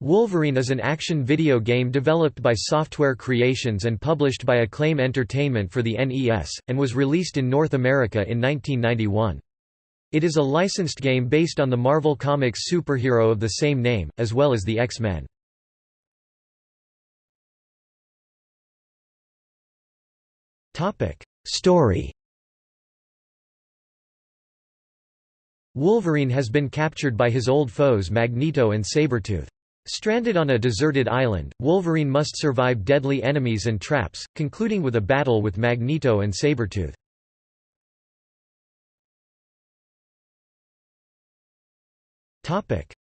Wolverine is an action video game developed by Software Creations and published by Acclaim Entertainment for the NES, and was released in North America in 1991. It is a licensed game based on the Marvel Comics superhero of the same name, as well as the X-Men. Story Wolverine has been captured by his old foes Magneto and Sabretooth. Stranded on a deserted island, Wolverine must survive deadly enemies and traps, concluding with a battle with Magneto and Sabretooth.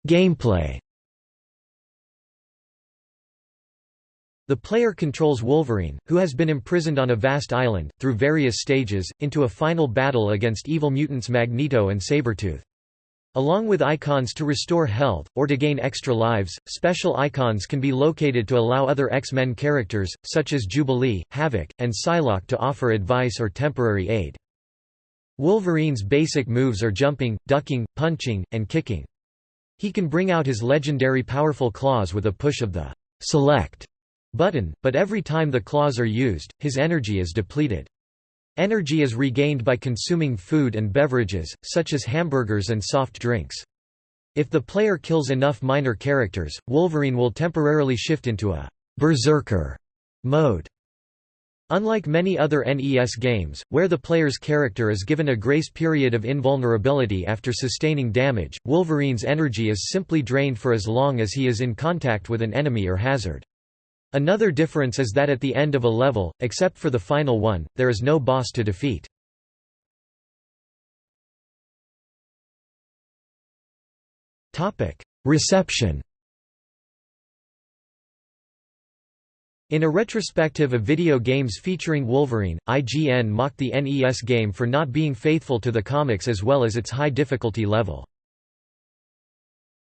Gameplay The player controls Wolverine, who has been imprisoned on a vast island, through various stages, into a final battle against evil mutants Magneto and Sabretooth. Along with icons to restore health, or to gain extra lives, special icons can be located to allow other X-Men characters, such as Jubilee, Havok, and Psylocke to offer advice or temporary aid. Wolverine's basic moves are jumping, ducking, punching, and kicking. He can bring out his legendary powerful claws with a push of the «select» button, but every time the claws are used, his energy is depleted. Energy is regained by consuming food and beverages, such as hamburgers and soft drinks. If the player kills enough minor characters, Wolverine will temporarily shift into a «berserker» mode. Unlike many other NES games, where the player's character is given a grace period of invulnerability after sustaining damage, Wolverine's energy is simply drained for as long as he is in contact with an enemy or hazard. Another difference is that at the end of a level, except for the final one, there is no boss to defeat. Reception In a retrospective of video games featuring Wolverine, IGN mocked the NES game for not being faithful to the comics as well as its high difficulty level.